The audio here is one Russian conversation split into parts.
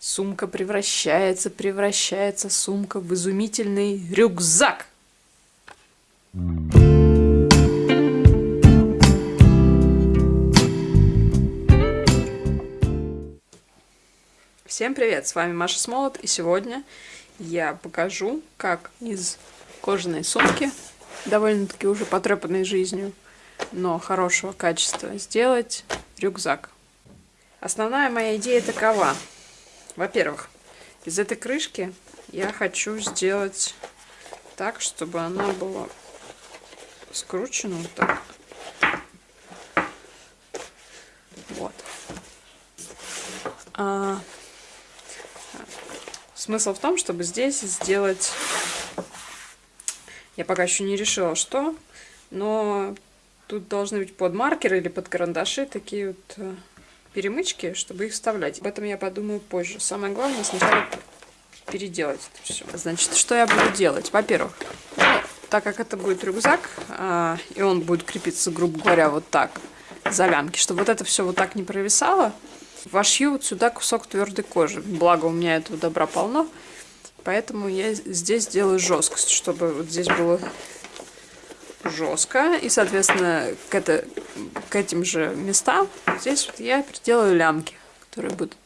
Сумка превращается, превращается сумка в изумительный рюкзак. Всем привет, с вами Маша Смолот, и сегодня я покажу, как из кожаной сумки, довольно-таки уже потрепанной жизнью, но хорошего качества, сделать рюкзак. Основная моя идея такова. Во-первых, из этой крышки я хочу сделать так, чтобы она была скручена вот так. Вот. А, смысл в том, чтобы здесь сделать... Я пока еще не решила, что, но тут должны быть под маркеры или под карандаши такие вот э, перемычки, чтобы их вставлять. Об этом я подумаю позже. Самое главное сначала переделать это все. Значит, что я буду делать? Во-первых, ну, так как это будет рюкзак, а, и он будет крепиться, грубо говоря, вот так, за лямки, чтобы вот это все вот так не провисало, вошью вот сюда кусок твердой кожи. Благо у меня этого добра полно, поэтому я здесь делаю жесткость, чтобы вот здесь было жестко. И, соответственно, к, это, к этим же местам здесь вот я приделаю лямки, которые будут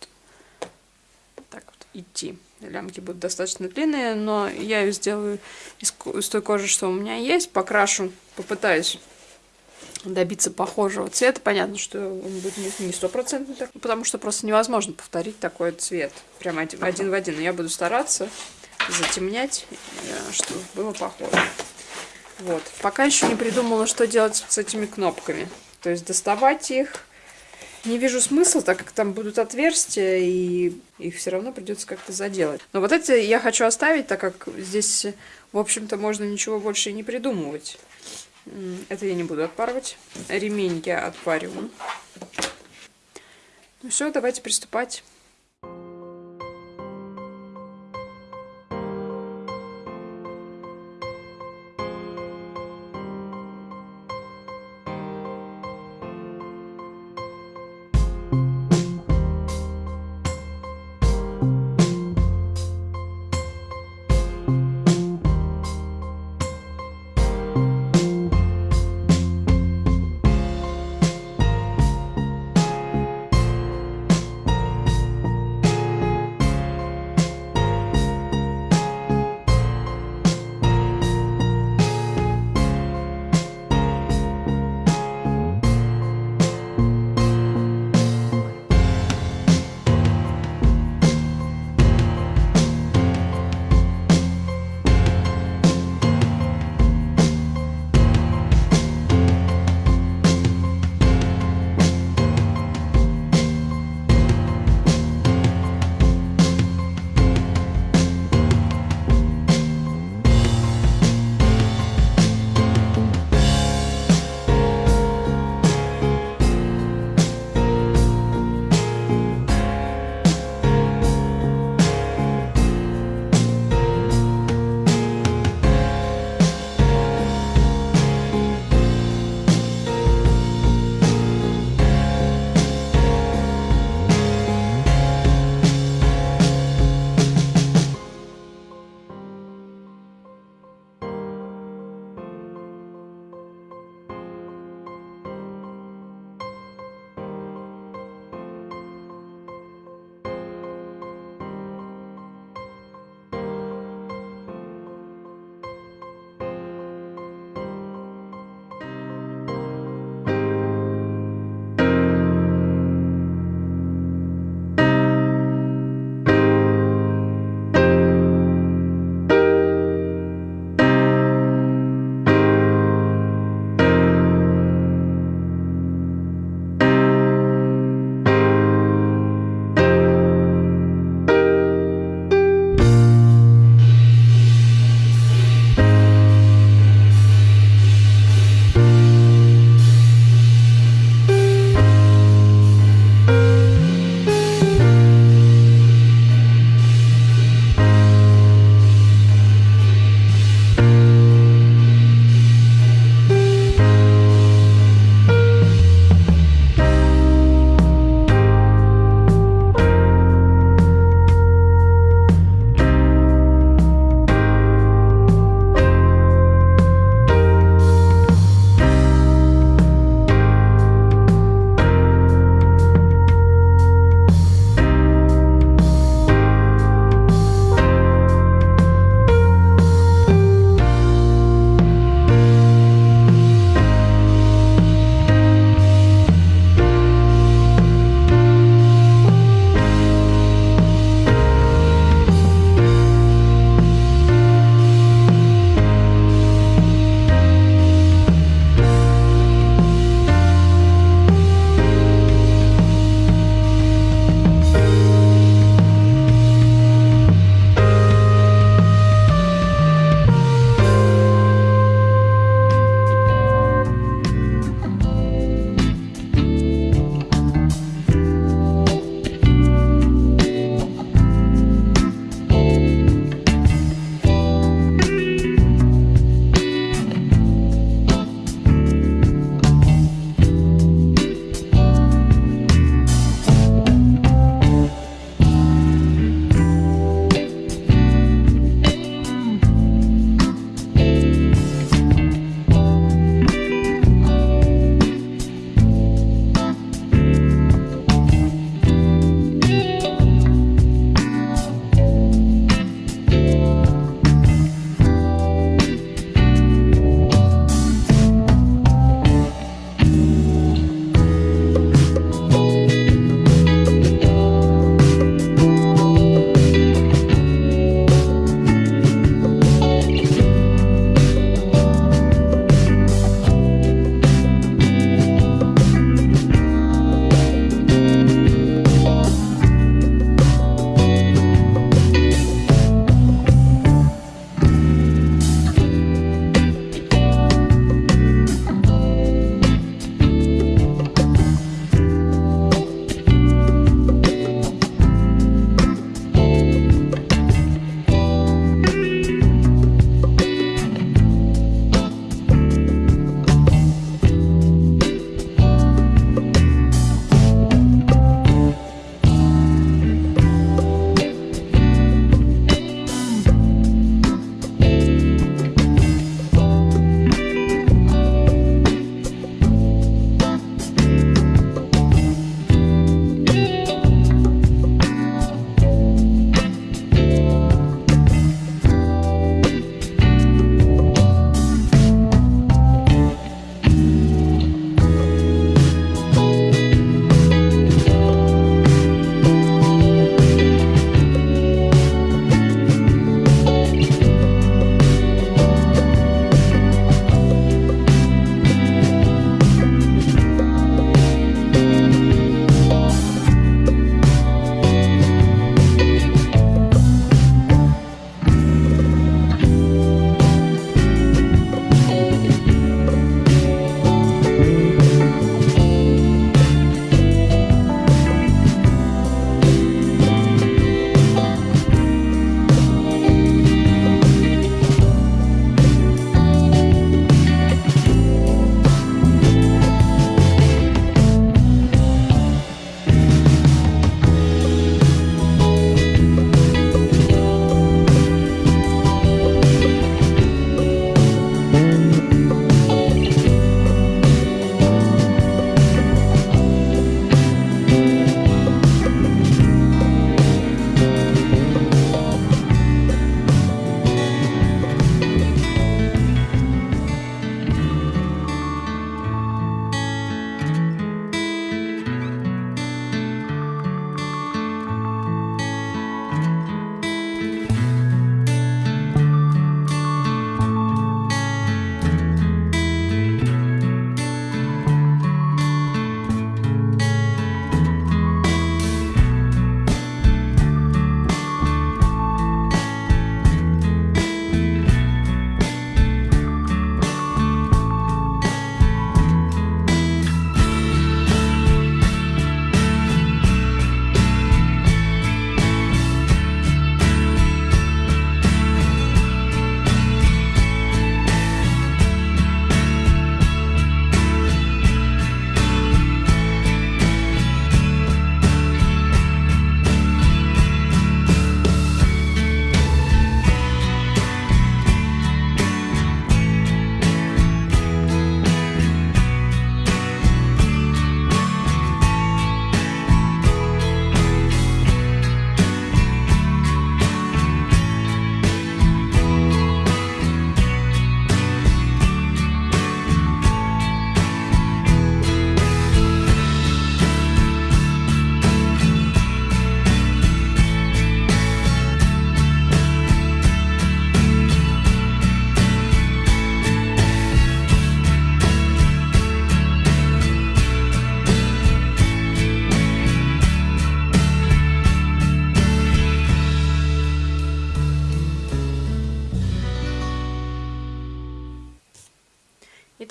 так вот идти. Лямки будут достаточно длинные, но я их сделаю из, из той кожи, что у меня есть. Покрашу, попытаюсь добиться похожего цвета. Понятно, что он будет не стопроцентный, потому что просто невозможно повторить такой цвет. Прям один, один в один. Но я буду стараться затемнять, э, чтобы было похоже. Вот. Пока еще не придумала, что делать с этими кнопками. То есть доставать их не вижу смысла, так как там будут отверстия, и их все равно придется как-то заделать. Но вот эти я хочу оставить, так как здесь, в общем-то, можно ничего больше и не придумывать. Это я не буду отпарывать. Ремень я отпариваю. Ну все, давайте приступать.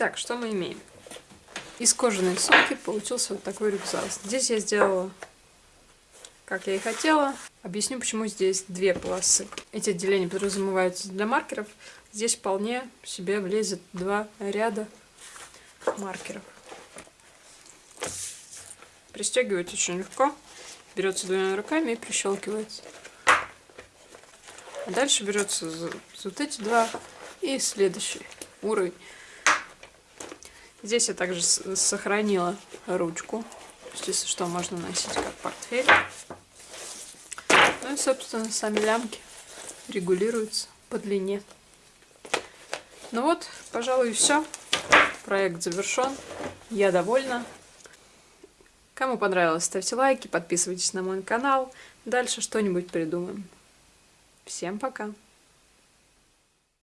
Итак, что мы имеем? Из кожаной сумки получился вот такой рюкзак. Здесь я сделала, как я и хотела. Объясню, почему здесь две полосы. Эти отделения подразумеваются для маркеров. Здесь вполне себе влезет два ряда маркеров. Пристегивать очень легко. Берется двумя руками и прищелкивается. А дальше берется вот эти два и следующий уровень. Здесь я также сохранила ручку. Если что, можно носить как портфель. Ну и, собственно, сами лямки регулируются по длине. Ну вот, пожалуй, все. Проект завершен. Я довольна. Кому понравилось, ставьте лайки, подписывайтесь на мой канал. Дальше что-нибудь придумаем. Всем пока!